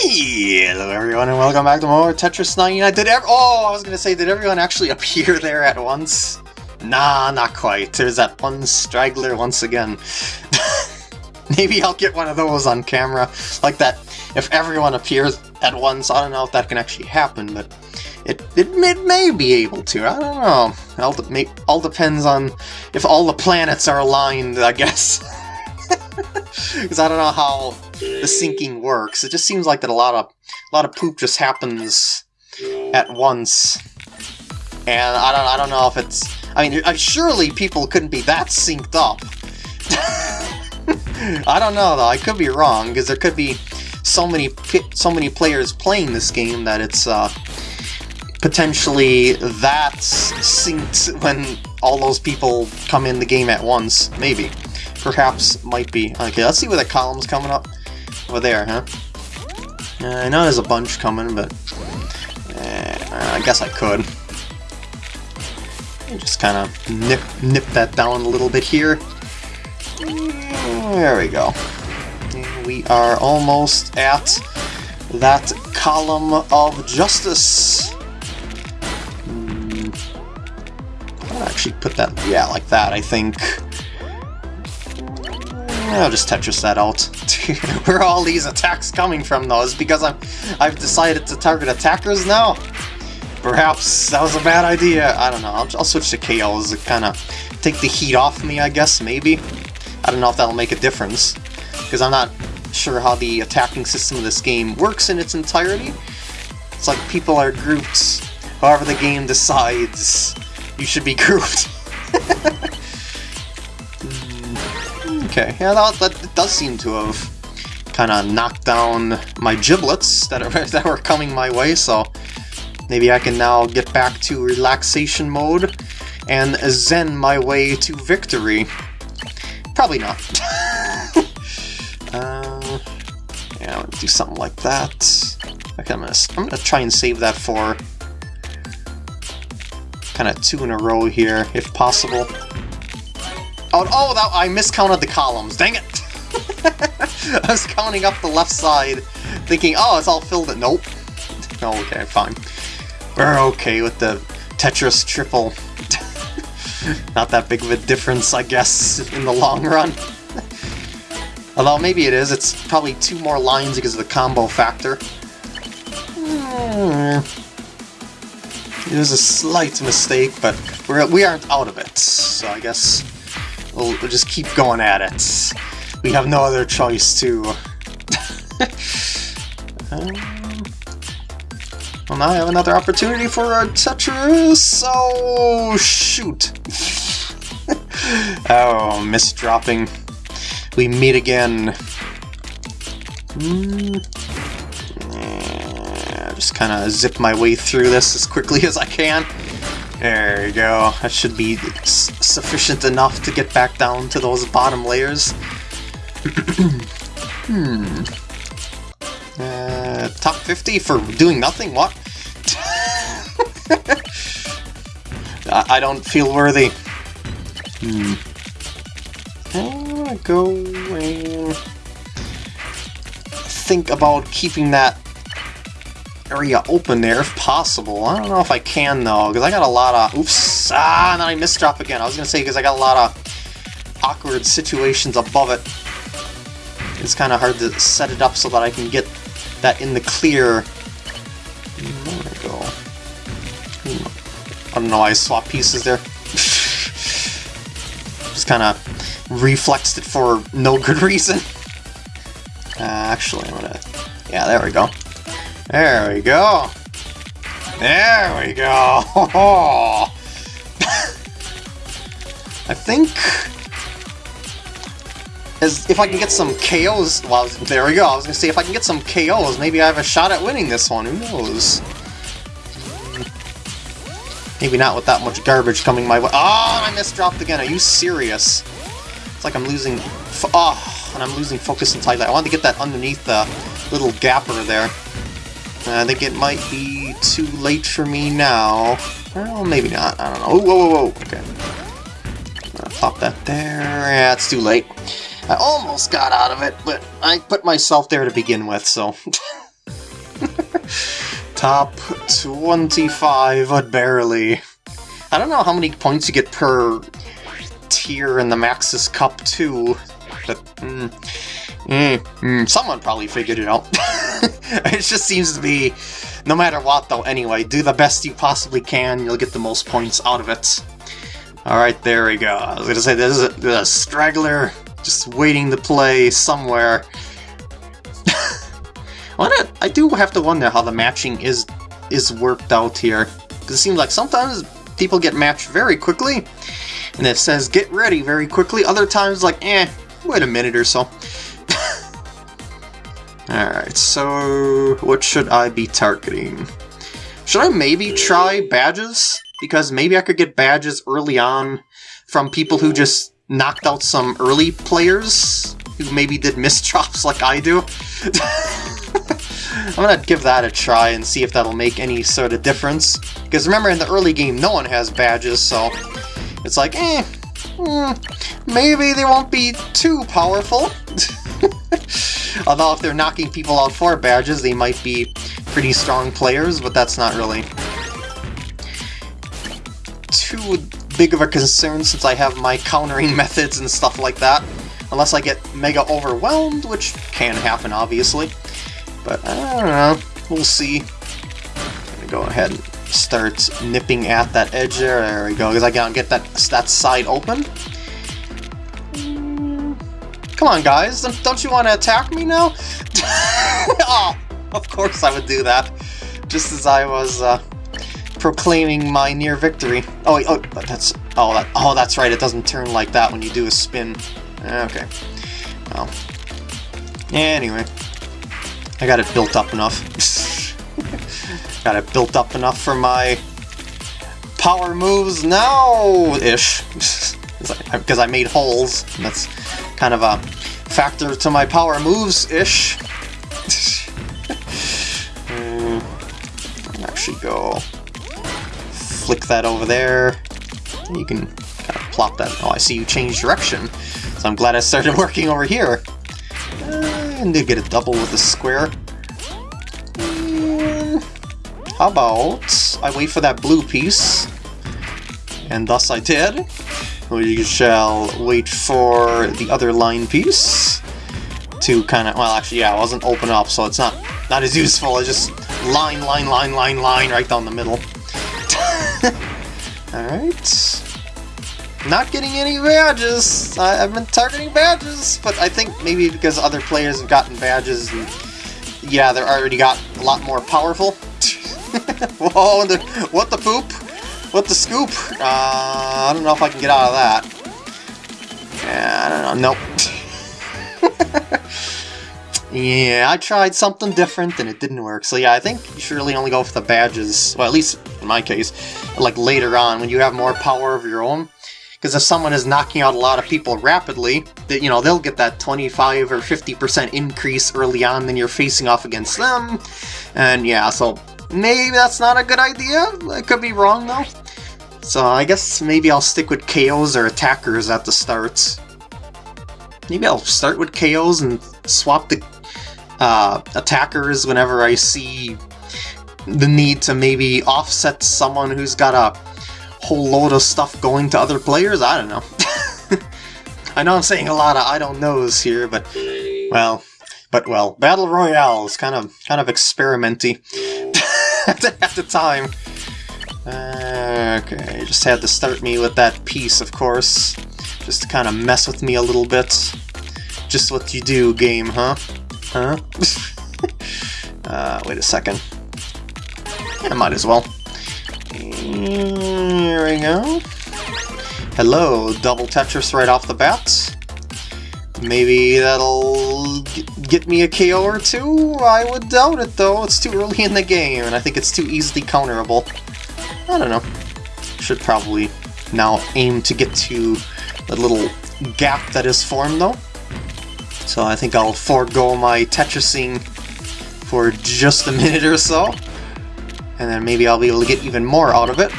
Hello everyone and welcome back to more Tetris 99. Did ev oh, I was gonna say, did everyone actually appear there at once? Nah, not quite. There's that one straggler once again. Maybe I'll get one of those on camera. Like that, if everyone appears at once, I don't know if that can actually happen, but it, it, it may be able to. I don't know. All, de all depends on if all the planets are aligned, I guess. Because I don't know how the syncing works. It just seems like that a lot of a lot of poop just happens at once, and I don't I don't know if it's. I mean, surely people couldn't be that synced up. I don't know though. I could be wrong because there could be so many so many players playing this game that it's uh, potentially that synced when all those people come in the game at once. Maybe. Perhaps might be. Okay, let's see where the column's coming up. Over there, huh? Uh, I know there's a bunch coming, but uh, I guess I could. Just kind of nip, nip that down a little bit here. There we go. We are almost at that column of justice. Hmm. I'll actually put that, yeah, like that, I think. I'll just Tetris that out. Where are all these attacks coming from, though? Is because I'm, I've decided to target attackers now? Perhaps that was a bad idea. I don't know. I'll, I'll switch to KOs to kind of take the heat off me, I guess, maybe. I don't know if that'll make a difference, because I'm not sure how the attacking system of this game works in its entirety. It's like people are grouped however the game decides you should be grouped. Okay, yeah, that, that does seem to have kind of knocked down my giblets that, are, that were coming my way, so maybe I can now get back to relaxation mode and zen my way to victory. Probably not. uh, yeah, gonna do something like that. Okay, I'm gonna, I'm gonna try and save that for kind of two in a row here, if possible. Oh, oh that, I miscounted the columns. Dang it! I was counting up the left side, thinking, oh, it's all filled in. Nope. Oh, okay, fine. We're okay with the Tetris triple. Not that big of a difference, I guess, in the long run. Although maybe it is. It's probably two more lines because of the combo factor. Hmm. It was a slight mistake, but we're, we aren't out of it, so I guess We'll, we'll just keep going at it. We have no other choice to... um, well, now I have another opportunity for a Tetris! Oh, shoot! oh, miss dropping. We meet again. Mm. Yeah, just kind of zip my way through this as quickly as I can. There you go. That should be sufficient enough to get back down to those bottom layers. hmm. Uh, top 50 for doing nothing? What? I don't feel worthy. Hmm. I'm gonna go and think about keeping that area open there if possible. I don't know if I can though, because I got a lot of... Oops! Ah, and then I misdrop again. I was going to say because I got a lot of awkward situations above it. It's kind of hard to set it up so that I can get that in the clear. There we go. I don't know why I swapped pieces there. Just kind of reflexed it for no good reason. Uh, actually, I'm gonna... Yeah, there we go. There we go. There we go. I think as if I can get some KOs. Well, there we go. I was gonna say if I can get some KOs, maybe I have a shot at winning this one. Who knows? Maybe not with that much garbage coming my way. Oh, I misdropped again. Are you serious? It's like I'm losing. Oh, and I'm losing focus entirely. I wanted to get that underneath the little gapper there. I think it might be too late for me now. Well, maybe not. I don't know. Oh, whoa, whoa, whoa. Okay. pop that there. Yeah, it's too late. I almost got out of it, but I put myself there to begin with, so... Top 25, but barely. I don't know how many points you get per tier in the Maximus Cup 2, but mm, mm, mm, someone probably figured it out. it just seems to be, no matter what though, anyway, do the best you possibly can, you'll get the most points out of it. Alright, there we go. I was gonna say, there's a, there's a straggler just waiting to play somewhere. I do have to wonder how the matching is is worked out here. Because it seems like sometimes people get matched very quickly, and it says get ready very quickly. Other times, like, eh, wait a minute or so. Alright, so what should I be targeting? Should I maybe try badges? Because maybe I could get badges early on from people who just knocked out some early players who maybe did drops like I do. I'm gonna give that a try and see if that'll make any sort of difference. Because remember, in the early game, no one has badges, so it's like, eh, hmm, maybe they won't be too powerful. Although if they're knocking people out for badges, they might be pretty strong players, but that's not really too big of a concern since I have my countering methods and stuff like that. Unless I get mega overwhelmed, which can happen, obviously. But I don't know. We'll see. I'm gonna go ahead and start nipping at that edge there. There we go, because I gotta get that, that side open. Come on, guys. Don't you want to attack me now? oh, of course I would do that. Just as I was uh, proclaiming my near victory. Oh, wait, oh, that's oh, that, oh, that's right. It doesn't turn like that when you do a spin. Okay. Well. Anyway. I got it built up enough. got it built up enough for my power moves now-ish. Because I made holes. That's kind of a factor to my power moves-ish. mm, actually go flick that over there. You can kind of plop that. Oh, I see you change direction. So I'm glad I started working over here. And they get a double with a square. Hmm, how about I wait for that blue piece, and thus I did. We shall wait for the other line piece to kind of, well actually yeah, it wasn't open up, so it's not, not as useful as just line, line, line, line, line right down the middle. Alright. Not getting any badges! I, have been targeting badges, but I think maybe because other players have gotten badges, and yeah, they're already got a lot more powerful. Whoa, what the poop? What the scoop? Uh, I don't know if I can get out of that. Yeah, I don't know. Nope. yeah, I tried something different and it didn't work. So yeah, I think you should really only go for the badges. Well, at least in my case, like later on when you have more power of your own. Because if someone is knocking out a lot of people rapidly, that you know they'll get that 25 or 50% increase early on, then you're facing off against them. And yeah, so maybe that's not a good idea. I could be wrong though. So I guess maybe I'll stick with KOs or attackers at the start. Maybe I'll start with KOs and swap the uh, attackers whenever I see the need to maybe offset someone who's got a whole load of stuff going to other players? I don't know. I know I'm saying a lot of I don't knows here, but, well, but well, Battle Royale is kind of, kind of experimenty at, the, time. Uh, okay, just had to start me with that piece, of course, just to kind of mess with me a little bit. Just what you do, game, huh? Huh? uh, wait a second. I might as well. Here we go. Hello, double Tetris right off the bat. Maybe that'll get me a KO or two? I would doubt it though, it's too early in the game, and I think it's too easily counterable. I don't know. Should probably now aim to get to the little gap that is formed though. So I think I'll forego my Tetrising for just a minute or so and then maybe I'll be able to get even more out of it,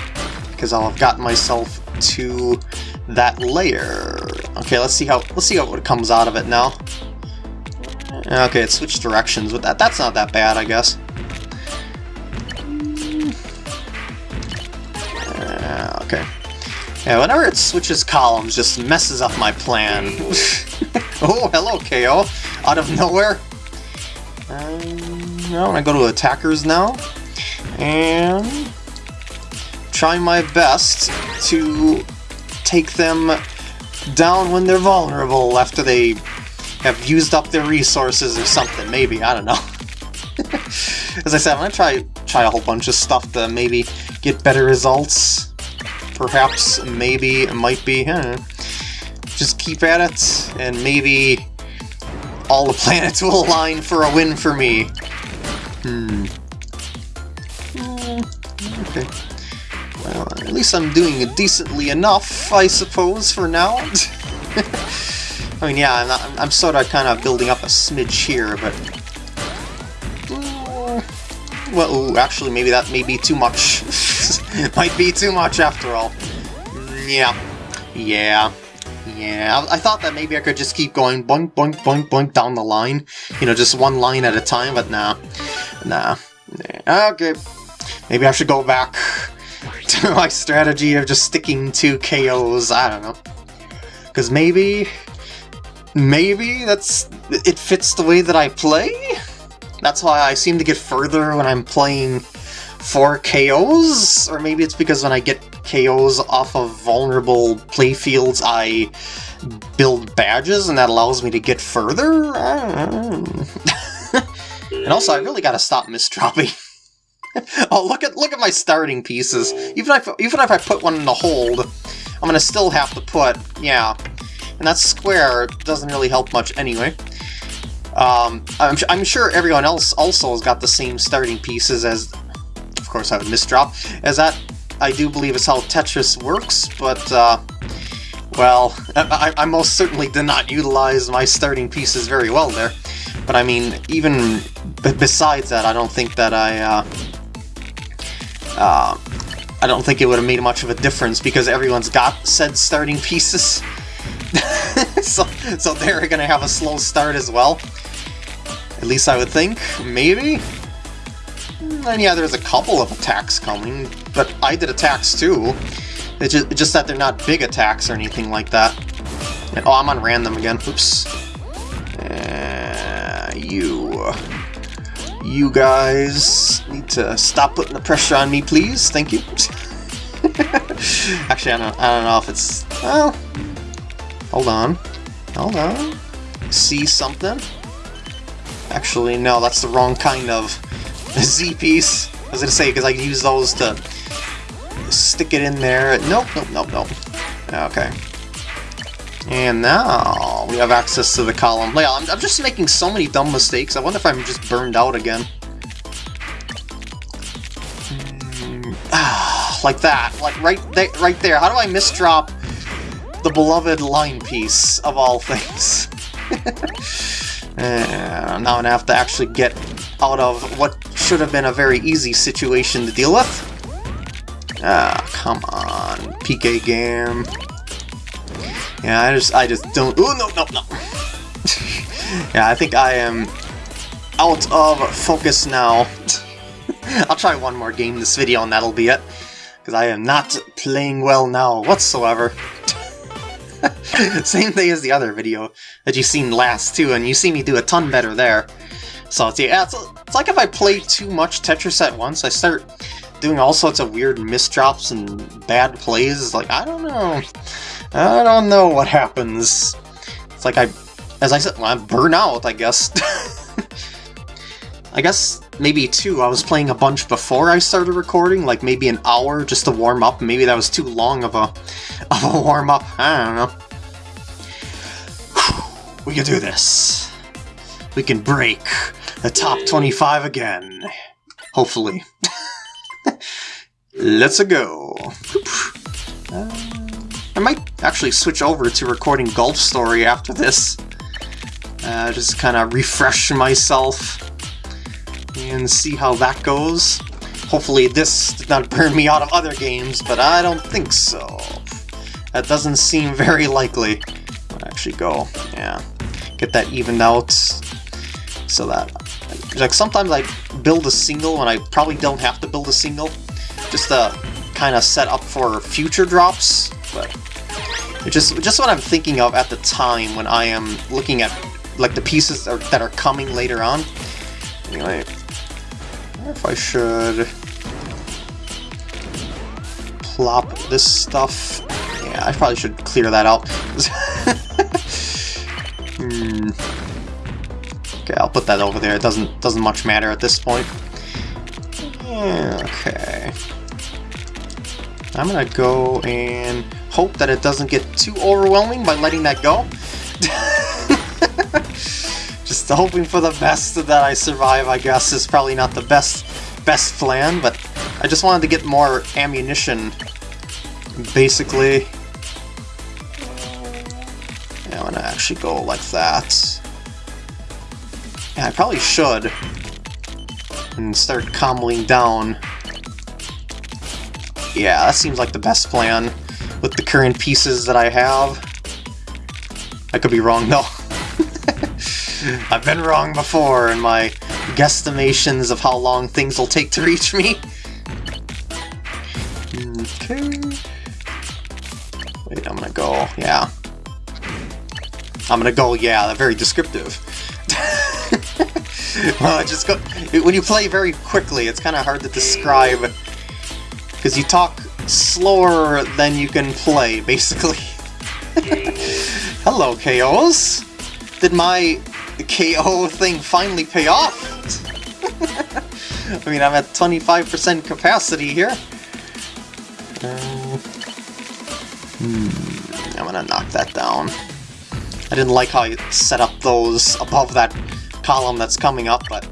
because I'll have gotten myself to that layer. Okay, let's see how let's see what comes out of it now. Okay, it switched directions, with that that's not that bad, I guess. Yeah, whenever it switches columns, just messes up my plan. oh, hello, KO. Out of nowhere. Um, I'm gonna go to attackers now. And try my best to take them down when they're vulnerable after they have used up their resources or something, maybe, I don't know. As I said, I'm gonna try try a whole bunch of stuff to maybe get better results. Perhaps, maybe, might be, huh? Just keep at it, and maybe all the planets will align for a win for me. Hmm. Okay. Well, at least I'm doing it decently enough, I suppose, for now. I mean, yeah, I'm, not, I'm sort of kind of building up a smidge here, but... Well, ooh, actually, maybe that may be too much. Might be too much, after all. Yeah. Yeah. Yeah, I, thought that maybe I could just keep going boink, boink, boink, boink down the line. You know, just one line at a time, but. Nah. nah. Okay. Maybe I should go back to my strategy of just sticking to KOs, I don't know. Because maybe... Maybe that's... it fits the way that I play? That's why I seem to get further when I'm playing for KOs? Or maybe it's because when I get KOs off of vulnerable playfields, I build badges and that allows me to get further? and also, I really gotta stop misdropping. oh, look at look at my starting pieces. Even if even if I put one in the hold, I'm gonna still have to put yeah. And that square doesn't really help much anyway. Um, I'm, I'm sure everyone else also has got the same starting pieces as, of course I would misdrop, as that I do believe is how Tetris works, but, uh, well, I, I most certainly did not utilize my starting pieces very well there. But I mean, even besides that, I don't think that I, uh, uh, I don't think it would have made much of a difference because everyone's got said starting pieces. so, so they're to have a slow start as well. At least I would think. Maybe? And yeah, there's a couple of attacks coming, but I did attacks too. It's just, just that they're not big attacks or anything like that. And, oh, I'm on random again. Oops. Uh, you you guys need to stop putting the pressure on me, please. Thank you. Actually, I don't, I don't know if it's... Well, hold on. Hold on. See something? Actually, no, that's the wrong kind of Z-piece. I was to say, because I use those to stick it in there. Nope, nope, nope, nope. Okay. And now we have access to the column. Yeah, I'm, I'm just making so many dumb mistakes. I wonder if I'm just burned out again. Like that. Like right, there, right there. How do I misdrop the beloved line piece of all things? and now I'm gonna have to actually get out of what should have been a very easy situation to deal with. Ah, come on, PK game. Yeah, I just I just don't. Oh no no no. yeah, I think I am out of focus now. I'll try one more game this video and that'll be it. Because I am not playing well now whatsoever. Same thing as the other video that you seen last too, and you see me do a ton better there. So it's, yeah, it's, it's like if I play too much Tetris at once, I start doing all sorts of weird misdrops and bad plays. Like, I don't know. I don't know what happens. It's like I, as I said, I burn out, I guess. I guess maybe two. I was playing a bunch before I started recording, like maybe an hour just to warm up. Maybe that was too long of a, of a warm up. I don't know. We can do this. We can break the top 25 again. Hopefully. Let's go. Uh, I might actually switch over to recording Golf Story after this. Uh, just kind of refresh myself and see how that goes. Hopefully this did not burn me out of other games, but I don't think so. That doesn't seem very likely. I'll actually go, yeah. Get that evened out so that... Like, sometimes I build a single and I probably don't have to build a single, just to kind of set up for future drops but just just what I'm thinking of at the time when I am looking at like the pieces are, that are coming later on. Anyway, if I should plop this stuff. Yeah, I probably should clear that out. hmm. Okay, I'll put that over there. It doesn't doesn't much matter at this point. Okay. I'm gonna go and hope that it doesn't get too overwhelming by letting that go. Just hoping for the best that I survive, I guess, is probably not the best best plan, but I just wanted to get more ammunition, basically. Yeah, I'm gonna actually go like that. I probably should. And start comboing down. Yeah, that seems like the best plan with the current pieces that I have. I could be wrong though. I've been wrong before in my guesstimations of how long things will take to reach me. Okay. Wait, I'm gonna go, yeah. I'm gonna go, yeah, They're very descriptive. well, just go. When you play very quickly, it's kind of hard to describe because you talk slower than you can play, basically. Hello, KOs! Did my KO thing finally pay off? I mean, I'm at 25% capacity here. Uh, hmm, I'm gonna knock that down. I didn't like how you set up those above that column that's coming up, but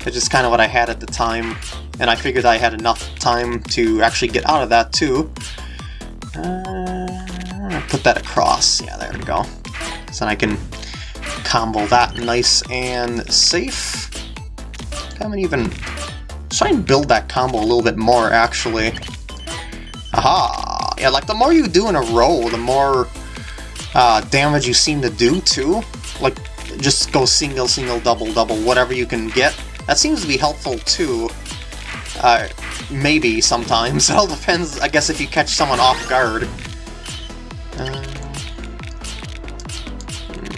it's just kind of what I had at the time, and I figured I had enough time to actually get out of that too. Uh, put that across. Yeah, there we go. So then I can combo that nice and safe. And even try and build that combo a little bit more, actually. Aha! Yeah, like the more you do in a row, the more uh, damage you seem to do, too. Like, just go single, single, double, double, whatever you can get. That seems to be helpful too. Uh, maybe sometimes. It all depends, I guess, if you catch someone off guard. Uh,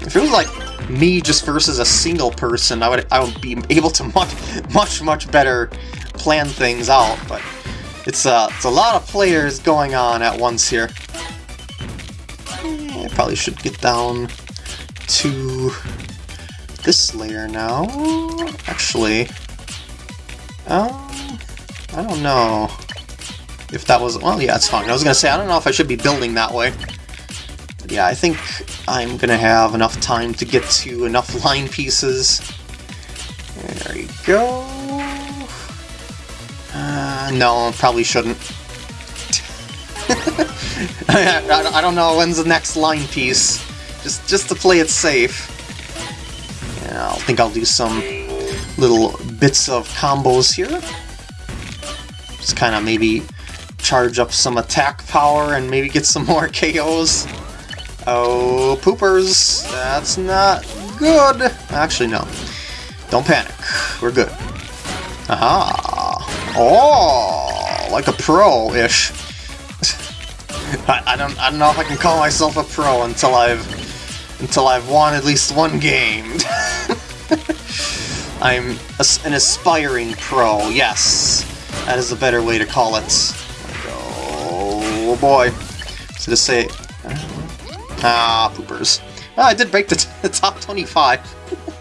if it was like me just versus a single person, I would I would be able to much much much better plan things out. But it's uh it's a lot of players going on at once here. I probably should get down to this layer now. Actually, um, I don't know if that was... Well, yeah, it's fine. I was going to say, I don't know if I should be building that way. But yeah, I think I'm going to have enough time to get to enough line pieces. There you go. Uh, no, probably shouldn't. I don't know when's the next line piece. Just, just to play it safe. Yeah, I think I'll do some little bits of combos here. Just kind of maybe charge up some attack power and maybe get some more KOs. Oh, poopers! That's not good! Actually, no. Don't panic. We're good. Aha! Oh! Like a pro-ish. I, I, don't I don't know if I can call myself a pro until I've until I've won at least one game. I'm an aspiring pro, yes. That is a better way to call it. Oh boy. So to say... Ah, poopers. Oh, I did break the, the top 25.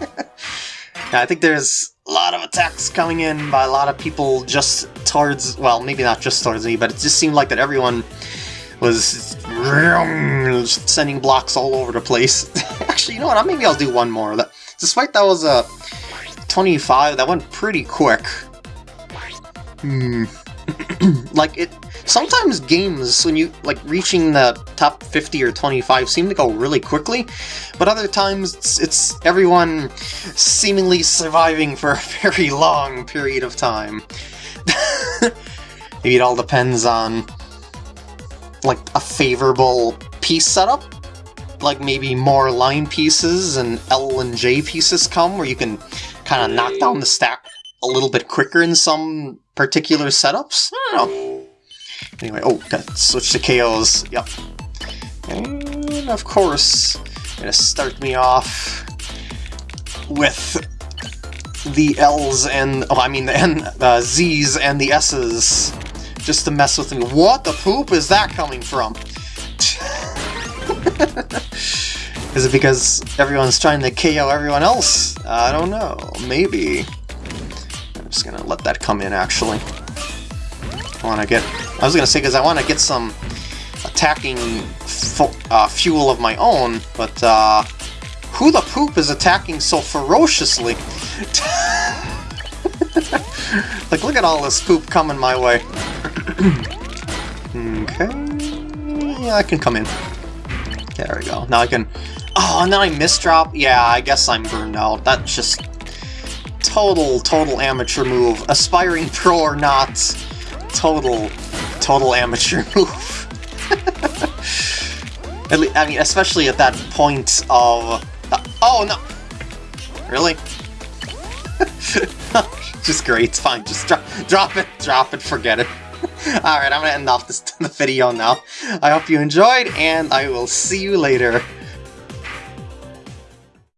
yeah, I think there's a lot of attacks coming in by a lot of people just towards... Well, maybe not just towards me, but it just seemed like that everyone was sending blocks all over the place. Actually, you know what? Maybe I'll do one more. That, despite that was a 25, that went pretty quick. Hmm. like, it... Sometimes games, when you, like, reaching the top 50 or 25 seem to go really quickly, but other times it's, it's everyone seemingly surviving for a very long period of time. Maybe it all depends on, like, a favorable piece setup, like maybe more line pieces and L and J pieces come where you can kind of knock down the stack a little bit quicker in some particular setups. I don't know. Anyway, oh, gotta switch to KOs. Yep. And of course, gonna start me off with the L's and, oh, I mean the N, uh, Z's and the S's, just to mess with me. What the poop is that coming from? is it because everyone's trying to KO everyone else? I don't know. Maybe. I'm just gonna let that come in, actually. I want to get... I was gonna say, because I want to get some attacking uh, fuel of my own, but uh, who the poop is attacking so ferociously? like, look at all this poop coming my way. Okay, yeah, I can come in. There we go. Now I can... Oh, and then I misdrop? Yeah, I guess I'm burned out. That's just... Total, total amateur move. Aspiring pro or not, total, total amateur move. At least, I mean, especially at that point of... Oh, no! Really? just great, it's fine, just drop, drop it, drop it, forget it. Alright, I'm gonna end off this video now. I hope you enjoyed, and I will see you later.